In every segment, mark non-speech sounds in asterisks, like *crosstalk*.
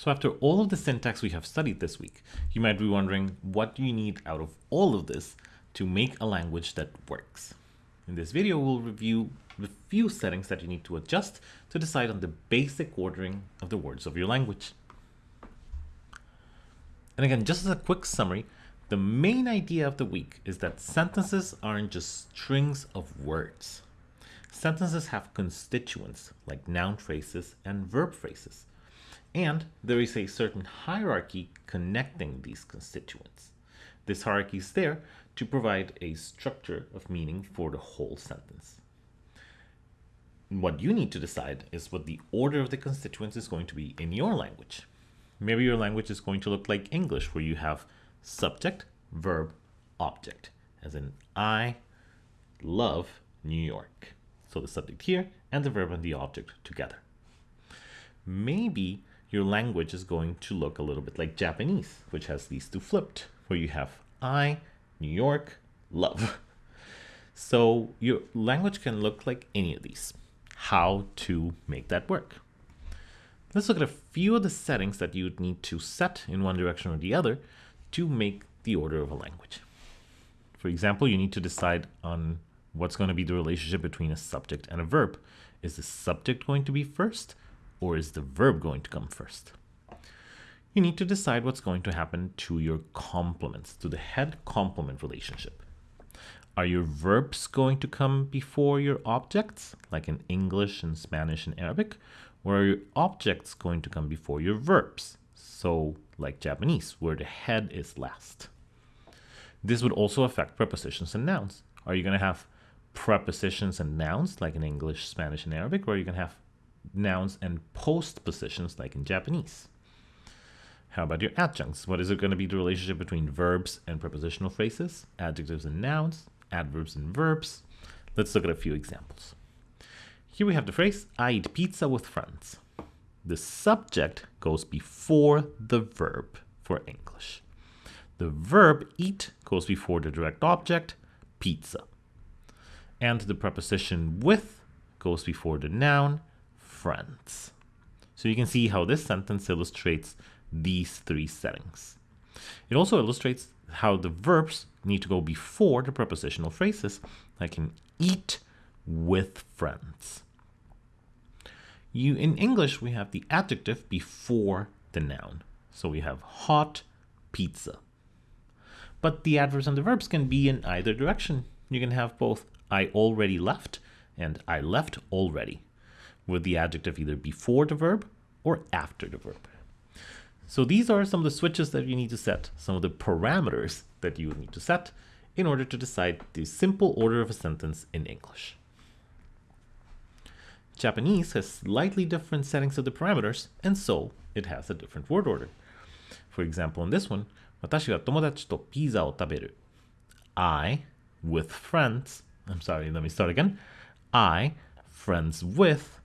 So after all of the syntax we have studied this week, you might be wondering what do you need out of all of this to make a language that works. In this video, we'll review the few settings that you need to adjust to decide on the basic ordering of the words of your language. And again, just as a quick summary, the main idea of the week is that sentences aren't just strings of words. Sentences have constituents like noun phrases and verb phrases. And there is a certain hierarchy connecting these constituents. This hierarchy is there to provide a structure of meaning for the whole sentence. What you need to decide is what the order of the constituents is going to be in your language. Maybe your language is going to look like English, where you have subject, verb, object, as in I love New York. So the subject here and the verb and the object together. Maybe your language is going to look a little bit like Japanese, which has these two flipped, where you have I, New York, love. *laughs* So your language can look like any of these. How to make that work? Let's look at a few of the settings that you would need to set in one direction or the other to make the order of a language. For example, you need to decide on what's going to be the relationship between a subject and a verb. Is the subject going to be first or is the verb going to come first? You need to decide what's going to happen to your complements, to the head complement relationship. Are your verbs going to come before your objects, like in English and Spanish and Arabic? Or are your objects going to come before your verbs? So, like Japanese, where the head is last. This would also affect prepositions and nouns. Are you going to have prepositions and nouns like in English, Spanish, and Arabic, or you can have nouns and postpositions like in Japanese. How about your adjuncts? What is it going to be the relationship between verbs and prepositional phrases, adjectives and nouns, adverbs and verbs? Let's look at a few examples. Here we have the phrase, I eat pizza with friends. The subject goes before the verb for English. The verb eat goes before the direct object, pizza and the preposition with goes before the noun friends. So you can see how this sentence illustrates these three settings. It also illustrates how the verbs need to go before the prepositional phrases, like in eat with friends. You In English, we have the adjective before the noun. So we have hot pizza. But the adverbs and the verbs can be in either direction. You can have both I already left and I left already with the adjective either before the verb or after the verb. So these are some of the switches that you need to set, some of the parameters that you need to set in order to decide the simple order of a sentence in English. Japanese has slightly different settings of the parameters, and so it has a different word order. For example, in this one, 私は友達とピザを食べる. I, with friends, I'm sorry, let me start again. I, friends with,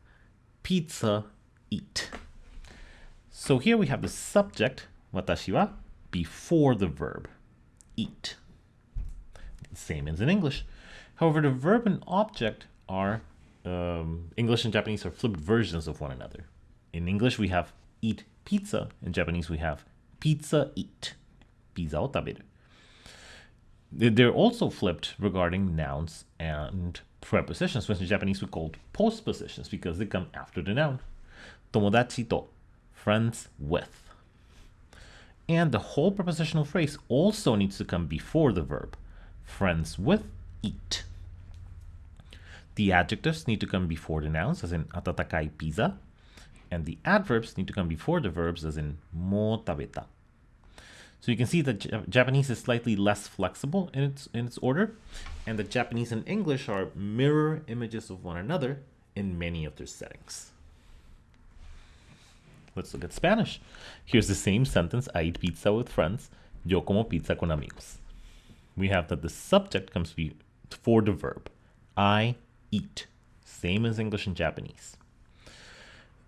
pizza, eat. So here we have the subject, watashi wa, before the verb, eat. Same as in English. However, the verb and object are, um, English and Japanese are flipped versions of one another. In English, we have eat pizza. In Japanese, we have pizza eat. Pizza o taberu. They're also flipped regarding nouns and prepositions, which in Japanese we call postpositions because they come after the noun. Tomodachi to, friends with. And the whole prepositional phrase also needs to come before the verb. Friends with, eat. The adjectives need to come before the nouns, as in atatakai pizza, and the adverbs need to come before the verbs, as in mo tabeta. So you can see that Japanese is slightly less flexible in its, in its order, and that Japanese and English are mirror images of one another in many of their settings. Let's look at Spanish. Here's the same sentence, I eat pizza with friends, yo como pizza con amigos. We have that the subject comes before the verb, I eat, same as English and Japanese.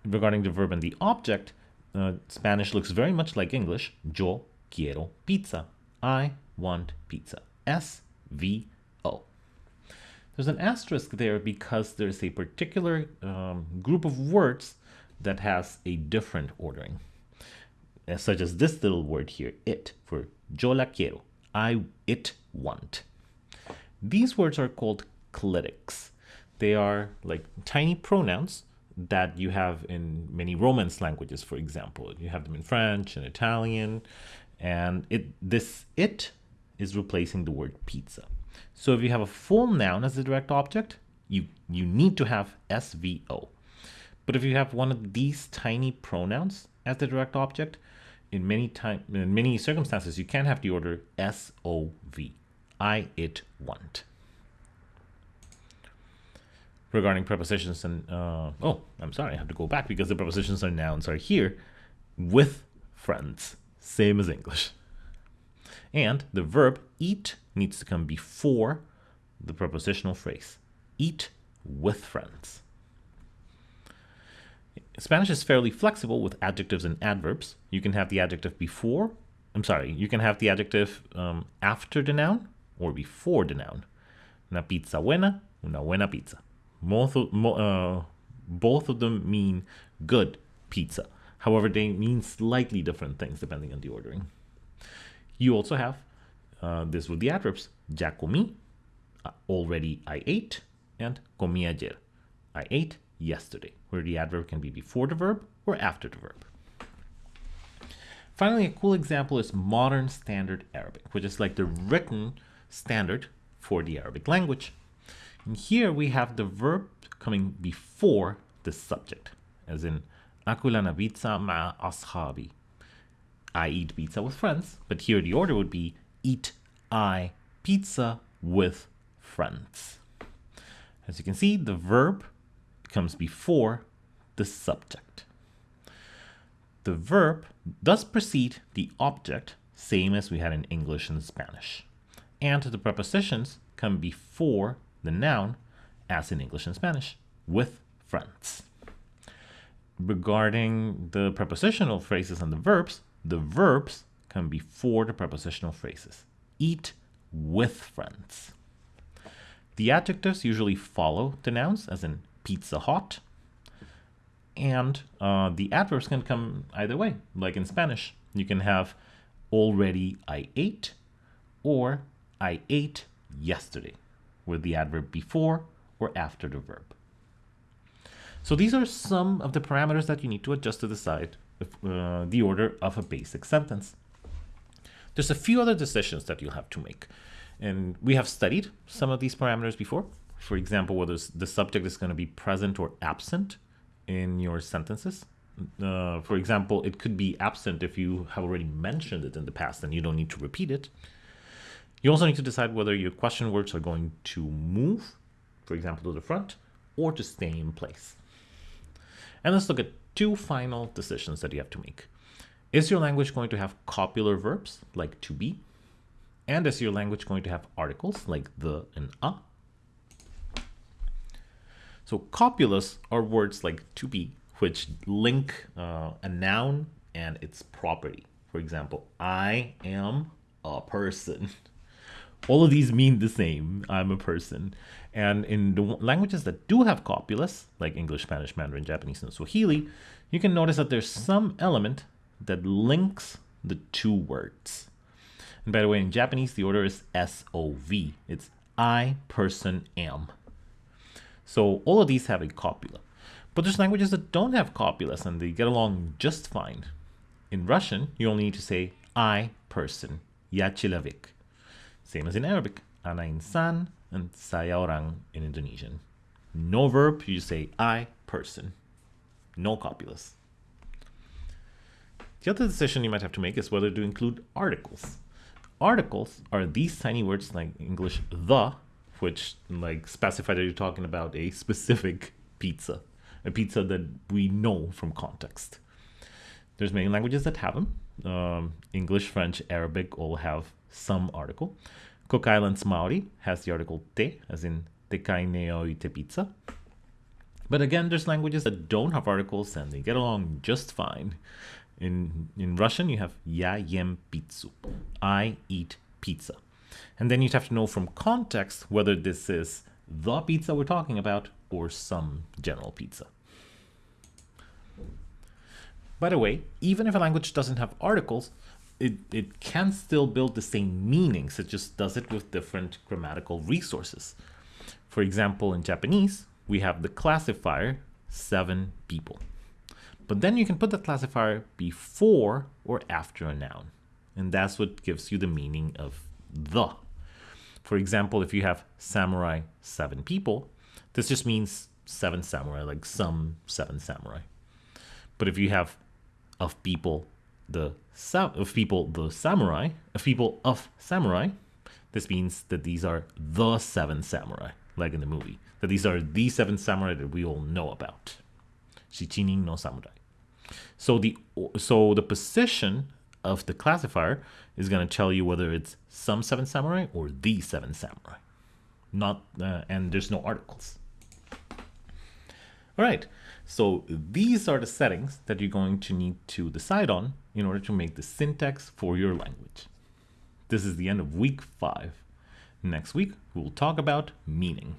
Regarding the verb and the object, uh, Spanish looks very much like English, yo quiero pizza. I want pizza. S V O. There's an asterisk there because there's a particular um, group of words that has a different ordering. such as this little word here, it, for yo la quiero, I, it want. These words are called clitics. They are like tiny pronouns that you have in many Romance languages, for example. You have them in French and Italian, and it this it is replacing the word pizza. So if you have a full noun as a direct object, you, you need to have SVO. But if you have one of these tiny pronouns as the direct object, in many time in many circumstances you can have the order SOV. I it want. Regarding prepositions and uh, oh, I'm sorry, I have to go back because the prepositions and nouns are here with friends, same as English. And the verb eat needs to come before the prepositional phrase. Eat with friends. Spanish is fairly flexible with adjectives and adverbs. You can have the adjective before, I'm sorry, you can have the adjective um, after the noun or before the noun. Una pizza buena, una buena pizza. Both of, uh, both of them mean good pizza. However, they mean slightly different things depending on the ordering. You also have uh, this with the adverbs. Ya comí, uh, already I ate, and comí ayer. I ate yesterday, where the adverb can be before the verb or after the verb. Finally, a cool example is modern standard Arabic, which is like the written standard for the Arabic language. And here we have the verb coming before the subject, as in Akulana pizza ma ashabi. I eat pizza with friends, but here the order would be eat I pizza with friends. As you can see, the verb comes before the subject. The verb does precede the object, same as we had in English and Spanish. And the prepositions come before the noun, as in English and Spanish, with friends. Regarding the prepositional phrases and the verbs, the verbs come before the prepositional phrases. Eat with friends. The adjectives usually follow the nouns, as in pizza hot. And uh, the adverbs can come either way, like in Spanish. You can have already I ate or I ate yesterday, with the adverb before or after the verb. So these are some of the parameters that you need to adjust to decide if, uh, the order of a basic sentence. There's a few other decisions that you'll have to make. And we have studied some of these parameters before. For example, whether the subject is going to be present or absent in your sentences. Uh, for example, it could be absent if you have already mentioned it in the past and you don't need to repeat it. You also need to decide whether your question words are going to move, for example, to the front, or to stay in place. And let's look at two final decisions that you have to make. Is your language going to have copular verbs like to be? And is your language going to have articles like the and a? So copulas are words like to be, which link uh, a noun and its property. For example, I am a person. *laughs* All of these mean the same. I'm a person. And in the languages that do have copulous, like English, Spanish, Mandarin, Japanese, and Swahili, you can notice that there's some element that links the two words. And by the way, in Japanese, the order is SOV. It's I, person, am. So all of these have a copula. But there's languages that don't have copulas and they get along just fine. In Russian, you only need to say I, person, ya человек. Same as in Arabic, ana insan and saya orang in Indonesian. No verb, you say I, person. No copulas. The other decision you might have to make is whether to include articles. Articles are these tiny words like English the, which like specify that you're talking about a specific pizza, a pizza that we know from context. There's many languages that have them. Um, English, French, Arabic all have some article. Cook Islands Maori has the article te, as in te kaineo te pizza. But again, there's languages that don't have articles and they get along just fine. In in Russian, you have ya yem pizzu. I eat pizza. And then you'd have to know from context whether this is the pizza we're talking about or some general pizza. By the way, even if a language doesn't have articles, it, it can still build the same meanings. It just does it with different grammatical resources. For example, in Japanese, we have the classifier seven people. But then you can put the classifier before or after a noun. And that's what gives you the meaning of the. For example, if you have samurai seven people, this just means seven samurai, like some seven samurai. But if you have of people the of people the samurai, of people of samurai, this means that these are the seven samurai, like in the movie. That these are the seven samurai that we all know about. Shichinin no samurai. So the so the position of the classifier is going to tell you whether it's some seven samurai or the seven samurai. Not uh, and there's no articles. All right. So these are the settings that you're going to need to decide on in order to make the syntax for your language. This is the end of week five. Next week, we'll talk about meaning.